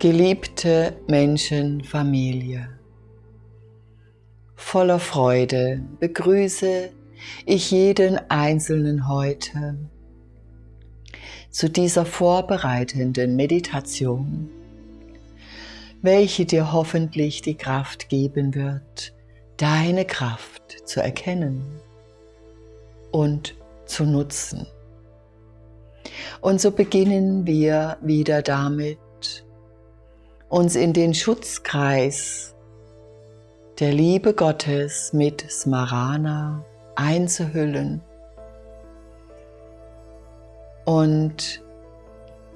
Geliebte Menschenfamilie, voller Freude begrüße ich jeden Einzelnen heute zu dieser vorbereitenden Meditation, welche dir hoffentlich die Kraft geben wird, deine Kraft zu erkennen und zu nutzen. Und so beginnen wir wieder damit, uns in den Schutzkreis der Liebe Gottes mit Smarana einzuhüllen. Und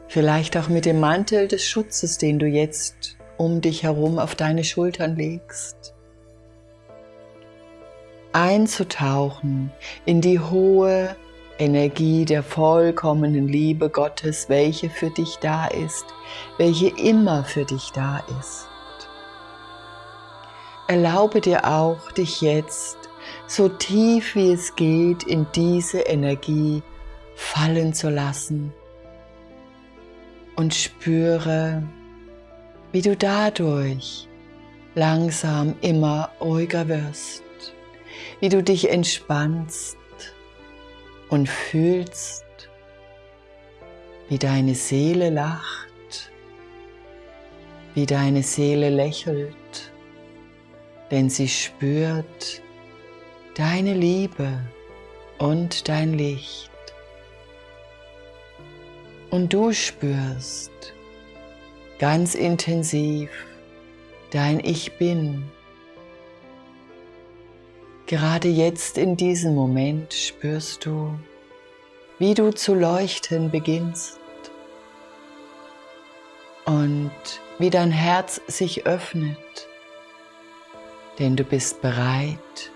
vielleicht auch mit dem Mantel des Schutzes, den du jetzt um dich herum auf deine Schultern legst, einzutauchen in die hohe Energie der vollkommenen Liebe Gottes, welche für dich da ist, welche immer für dich da ist. Erlaube dir auch, dich jetzt so tief wie es geht in diese Energie fallen zu lassen und spüre, wie du dadurch langsam immer ruhiger wirst, wie du dich entspannst und fühlst, wie deine Seele lacht, wie deine Seele lächelt, denn sie spürt deine Liebe und dein Licht. Und du spürst ganz intensiv dein Ich Bin Gerade jetzt in diesem Moment spürst du, wie du zu leuchten beginnst und wie dein Herz sich öffnet, denn du bist bereit,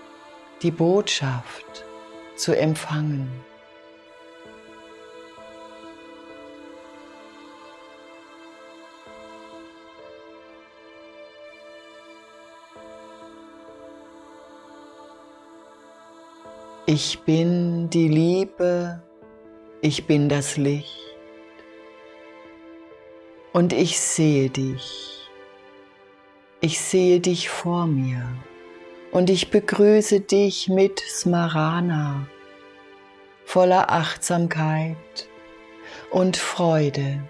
die Botschaft zu empfangen. Ich bin die Liebe, ich bin das Licht und ich sehe dich. Ich sehe dich vor mir und ich begrüße dich mit Smarana, voller Achtsamkeit und Freude,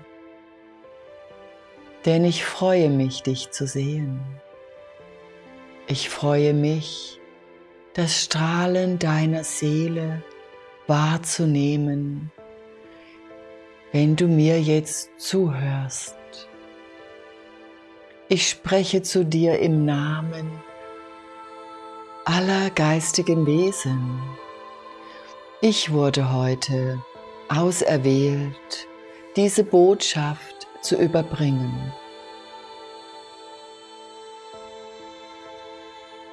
denn ich freue mich, dich zu sehen. Ich freue mich, das Strahlen deiner Seele wahrzunehmen, wenn du mir jetzt zuhörst. Ich spreche zu dir im Namen aller geistigen Wesen. Ich wurde heute auserwählt, diese Botschaft zu überbringen.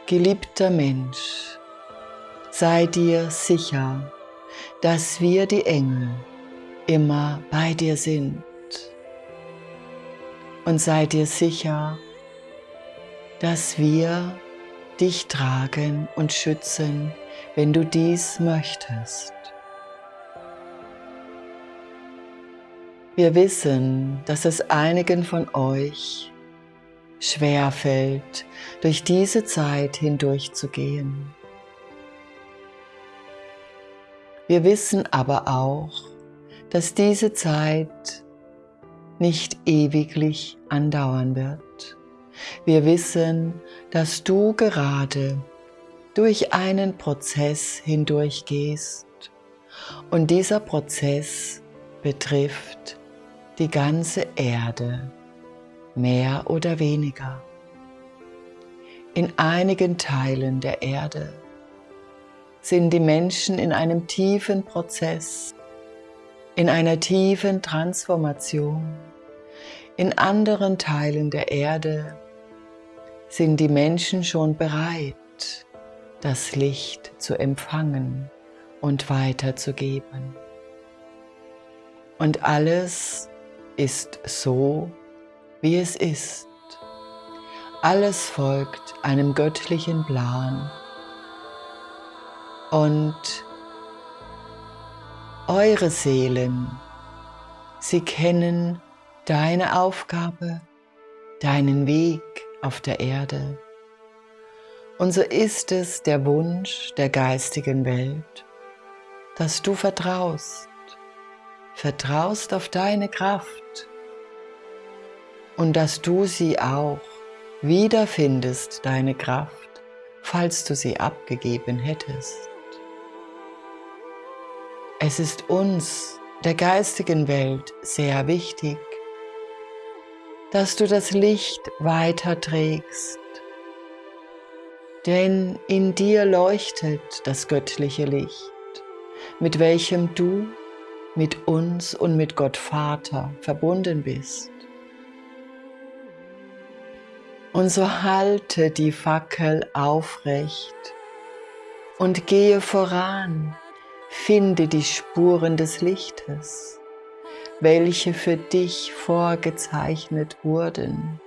Geliebter Mensch, sei dir sicher, dass wir die Engel immer bei dir sind. Und sei dir sicher, dass wir dich tragen und schützen, wenn du dies möchtest. Wir wissen, dass es einigen von euch schwer fällt, durch diese Zeit hindurch Wir wissen aber auch, dass diese Zeit nicht ewiglich andauern wird. Wir wissen, dass du gerade durch einen Prozess hindurch gehst und dieser Prozess betrifft die ganze Erde mehr oder weniger. In einigen Teilen der Erde sind die Menschen in einem tiefen Prozess, in einer tiefen Transformation. In anderen Teilen der Erde sind die Menschen schon bereit, das Licht zu empfangen und weiterzugeben. Und alles ist so, wie es ist. Alles folgt einem göttlichen Plan und eure Seelen, sie kennen deine Aufgabe deinen Weg auf der Erde. Und so ist es der Wunsch der geistigen Welt, dass du vertraust, vertraust auf deine Kraft und dass du sie auch wiederfindest, deine Kraft, falls du sie abgegeben hättest. Es ist uns, der geistigen Welt, sehr wichtig, dass du das Licht weiterträgst denn in dir leuchtet das göttliche Licht, mit welchem du mit uns und mit Gott Vater verbunden bist. Und so halte die Fackel aufrecht und gehe voran, finde die Spuren des Lichtes, welche für dich vorgezeichnet wurden.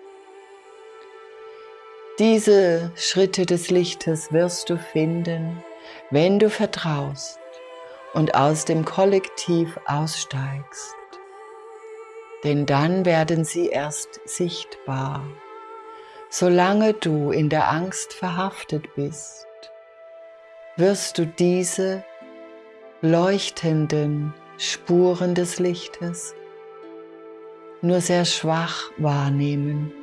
Diese Schritte des Lichtes wirst du finden, wenn du vertraust und aus dem Kollektiv aussteigst. Denn dann werden sie erst sichtbar. Solange du in der Angst verhaftet bist, wirst du diese leuchtenden Spuren des Lichtes nur sehr schwach wahrnehmen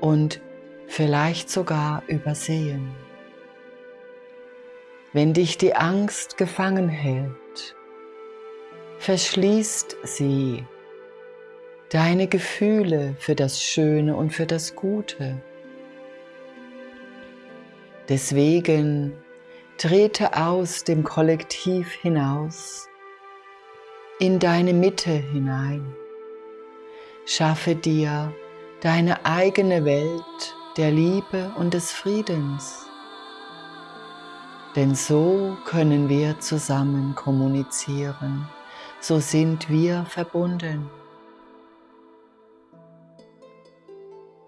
und vielleicht sogar übersehen. Wenn dich die Angst gefangen hält, verschließt sie deine Gefühle für das Schöne und für das Gute. Deswegen trete aus dem Kollektiv hinaus, in deine Mitte hinein. Schaffe dir deine eigene Welt der Liebe und des Friedens. Denn so können wir zusammen kommunizieren, so sind wir verbunden.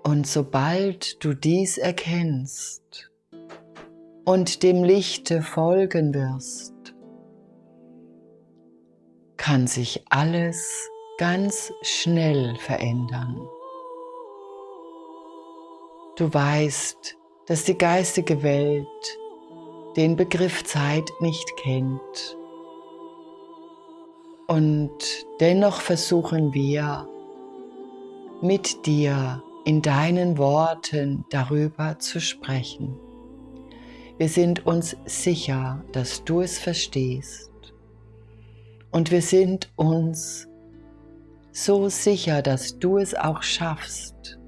Und sobald du dies erkennst und dem Lichte folgen wirst, kann sich alles ganz schnell verändern. Du weißt, dass die geistige Welt den Begriff Zeit nicht kennt. Und dennoch versuchen wir mit dir in deinen Worten darüber zu sprechen. Wir sind uns sicher, dass du es verstehst. Und wir sind uns so sicher, dass du es auch schaffst,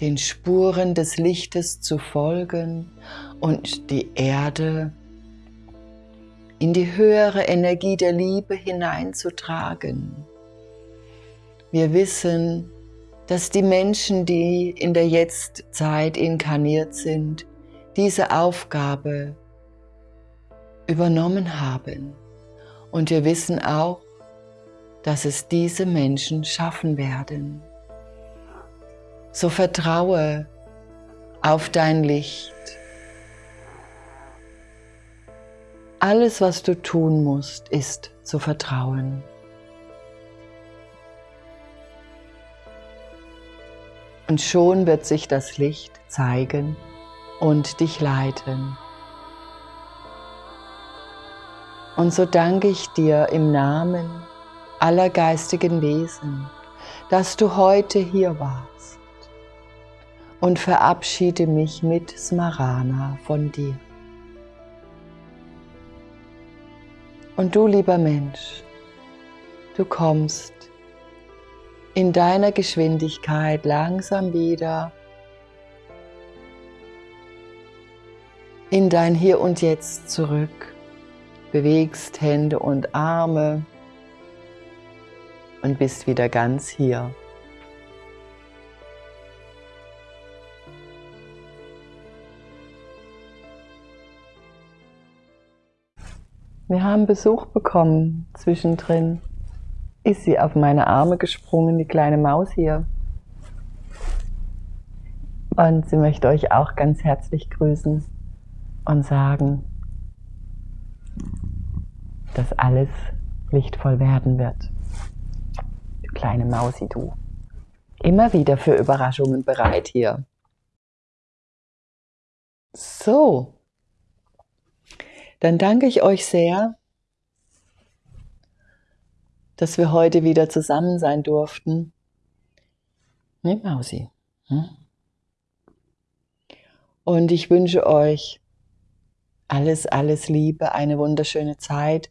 den Spuren des Lichtes zu folgen und die Erde in die höhere Energie der Liebe hineinzutragen. Wir wissen, dass die Menschen, die in der Jetztzeit inkarniert sind, diese Aufgabe übernommen haben. Und wir wissen auch, dass es diese Menschen schaffen werden. So vertraue auf dein Licht. Alles, was du tun musst, ist zu vertrauen. Und schon wird sich das Licht zeigen und dich leiten. Und so danke ich dir im Namen aller geistigen Wesen, dass du heute hier warst und verabschiede mich mit Smarana von dir. Und du, lieber Mensch, du kommst in deiner Geschwindigkeit langsam wieder in dein Hier und Jetzt zurück, bewegst Hände und Arme und bist wieder ganz hier. Wir haben Besuch bekommen zwischendrin. Ist sie auf meine Arme gesprungen, die kleine Maus hier. Und sie möchte euch auch ganz herzlich grüßen und sagen, dass alles lichtvoll werden wird. Du kleine Mausi, du. immer wieder für Überraschungen bereit hier. So, dann danke ich euch sehr, dass wir heute wieder zusammen sein durften. Ne, Mausi. Hm? Und ich wünsche euch alles, alles Liebe, eine wunderschöne Zeit.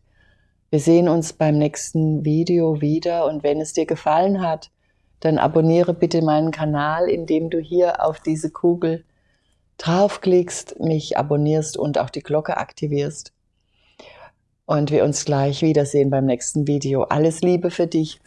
Wir sehen uns beim nächsten Video wieder und wenn es dir gefallen hat, dann abonniere bitte meinen Kanal, indem du hier auf diese Kugel draufklickst, mich abonnierst und auch die Glocke aktivierst. Und wir uns gleich wiedersehen beim nächsten Video. Alles Liebe für dich.